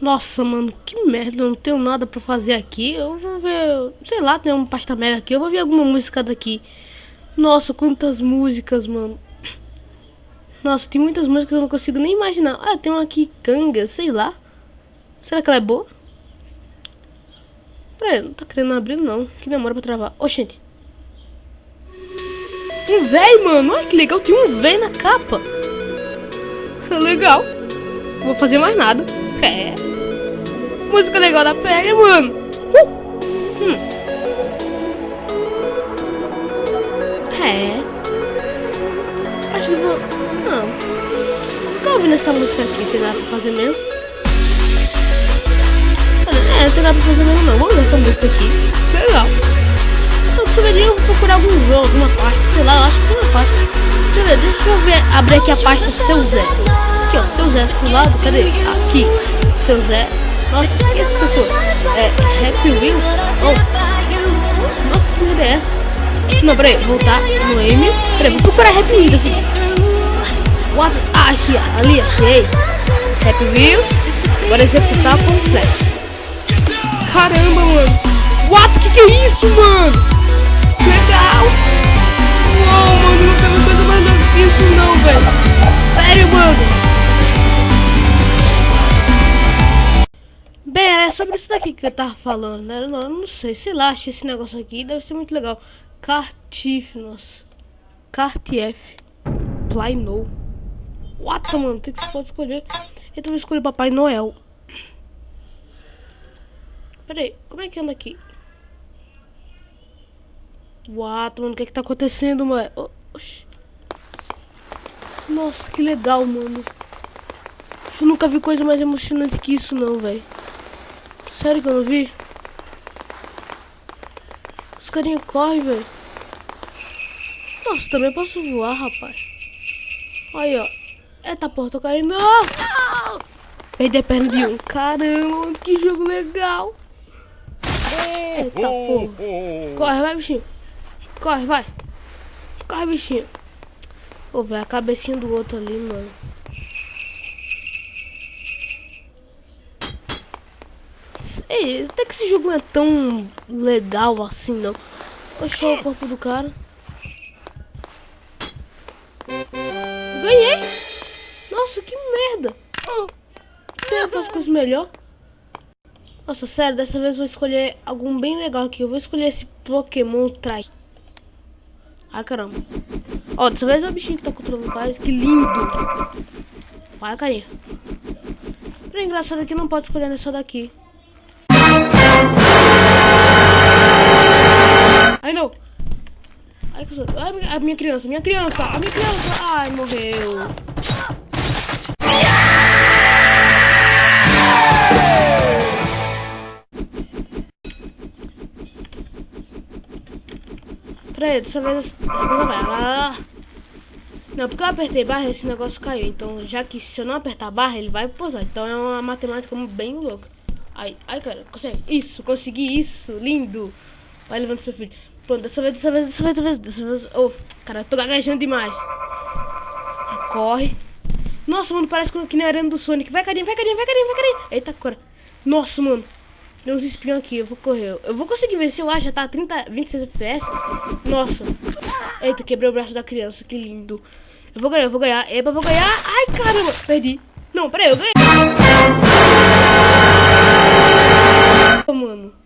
Nossa, mano, que merda, eu não tenho nada pra fazer aqui. Eu vou ver, sei lá, tem um pasta mega aqui. Eu vou ver alguma música daqui. Nossa, quantas músicas, mano. Nossa, tem muitas músicas que eu não consigo nem imaginar. Ah, tem uma aqui, Canga, sei lá. Será que ela é boa? Peraí, não tá querendo abrir não. Que demora pra travar. Oxente. Um véi, mano. Olha que legal. Tem um véi na capa. Legal. Vou fazer mais nada. É. Música legal da pega, mano. Uh. Hum. É. Acho que vou... Não. Tô ouvindo essa música aqui. Nada pra fazer mesmo. É, nada pra fazer mesmo não. Vamos ver essa música aqui. Legal. Eu poderia procurar algum jogo, alguma parte. Sei lá, eu acho que tem uma parte. Deixa eu ver, deixa eu ver, abrir aqui a pasta Seu Zé. Aqui, ó, Seu Zé do lado. Cadê? Aqui. Seu Zé. Nossa, que essa pessoa? É Happy Wheel? Oh. Nossa, que merda é essa? Não, peraí, voltar no M. Peraí, vou procurar Happy Wheel assim. What? Ah, aqui, ali, achei. Happy Wheel. Agora executar com flash. Caramba, mano. What? Que que é isso, mano? Legal. Que eu tava falando, né? Não, não sei, sei lá, achei esse negócio aqui, deve ser muito legal. Cartif, nossa. Cartief. Play What, mano? Tem que você pode escolher. Então vou escolher Papai Noel. Pera aí, como é que anda aqui? What, mano, o que é que tá acontecendo, mano? Oxi. Nossa, que legal, mano. Eu nunca vi coisa mais emocionante que isso, não, velho. Sério que eu não vi? Os carinha correm, velho. Nossa, também posso voar, rapaz. Aí, ó. Eita, porra, tô caindo. Ah! Perdi a perna de um. Caramba, que jogo legal. Eita, porra. Corre, vai, bichinho. Corre, vai. Corre, bichinho. Pô, velho, a cabecinha do outro ali, mano. Ei, até que esse jogo não é tão legal assim, não. Oxe, o corpo do cara. Ganhei! Nossa, que merda! Tem outras coisas melhor? Nossa, sério, dessa vez eu vou escolher algum bem legal aqui. Eu vou escolher esse Pokémon Trai. Ai, caramba. Ó, dessa vez é o bichinho que tá controlando o pai. Que lindo. Vai, carinha. É engraçado que não pode escolher nessa daqui. Ai, a minha criança, minha criança, a minha criança. Ai, morreu. Peraí, dessa vez não vai. Ah. Não, porque eu apertei barra esse negócio caiu. Então, já que se eu não apertar barra, ele vai pousar. Então é uma matemática bem louca. Ai, ai, cara, consegue. Isso, consegui isso. Lindo. Vai levando seu filho. Pô, dessa vez, dessa vez, dessa vez, dessa vez, dessa vez. Oh, cara, eu tô gaguejando demais. Corre. Nossa, mano, parece que nem a arena do Sonic. Vai, carinha, vai, carinha, vai, carinha, vai, carinha. Eita, cora. Nossa, mano. Deu uns espinhos aqui, eu vou correr. Eu vou conseguir vencer, eu acho, já tá 30, 26 FPS. Nossa. Eita, quebrei o braço da criança, que lindo. Eu vou ganhar, eu vou ganhar. Eba, eu vou ganhar. Ai, caramba, perdi. Não, peraí, eu ganhei. Mano.